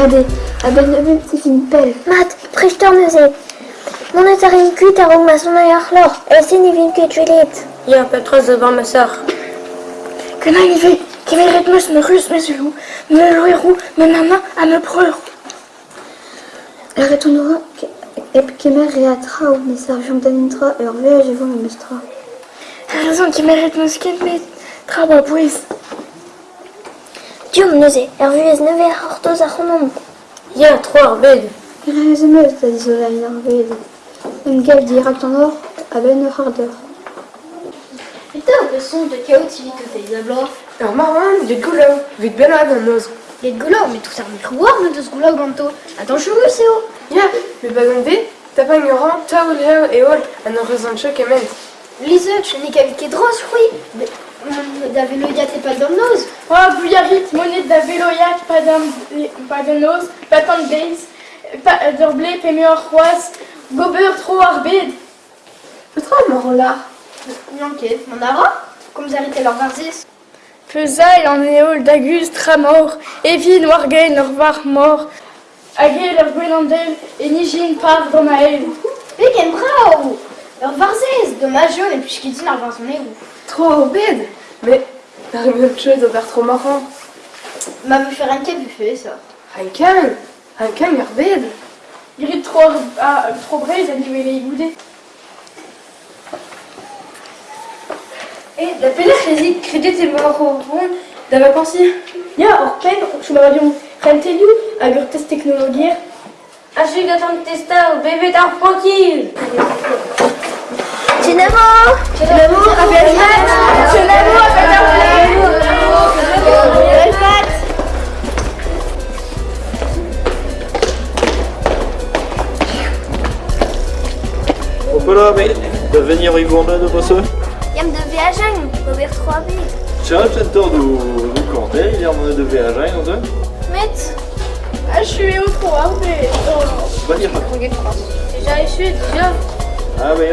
Madé, à ben de c'est une pelle. Matt, prechtorneze. Mon est ar in kuit ar ma son ar lor. E se ni vin ket julet. Ja, Petra devant ma sœur. Que n'a il Qui rythmus me rus me zulou, me loirou, me nana à me preur. Elle retournera et ou mes d'anintra vous me mestra. Elle a raison ket me traba puis. Diom neuze, er vuez neve ar hortoz ar. Ja, tro ar bed. Il a raison meus da dizola in ar vede. Un gel direct en or à ben ur hardeur. Peter, le son de chaos civique que t'es d'abord. Ur marwan, de goulo, vid benad an noz. Les gouleurs, mais tout ça, mais croire, mais de ce goulard ganto. Attends, je veux, c'est haut. Ja, me bagon bet, tapang ur an, taoul heo e ol an ur rezan chok emen. Lise, je n'ai qu'avec les drosses, oui. Mais, hum, da vélo, y a t'es pas le nose. Oh, bouillarit, monnaie da veloiak, pas d'un pas de nose, pas tant de base, pas d'orblé, pémé or roise, gober trop arbed. Petra mar là. Yanket, mon ara, comme arrêtez leur varzis. Feusaille en éole d'Agus, tramor, Evin, Wargain, leur var mort, Agé, leur gwenandel, et Nijin haine. Mais qu'un bravo Leur varzis, dommage jaune, et puis je quitte leur varzis, mais où? Tro ar bed. Mais, ar une chose ober tro marrant. M'a vu faire un buffet, ça. Un kan, un ur bed. Irit trop, ah, trop braise, à niveau les goudés. Et la pelle résit crédit et marron da vacancy. Ja, or pen, chou ma radion. Renteliu, agur test technologier. Achig atan testa o bevet ar tranquil. Dynamo Finalement, avec Hoppala, mais de venir y gourda de bosse Yam de viajan, gober trop arbed. Tiens, tentor du du cantel, il y a de VHI, non deux Met, Ah, je suis au trop arbed. Oh. Pas dire. Déjà, je suis déjà. Ah, mais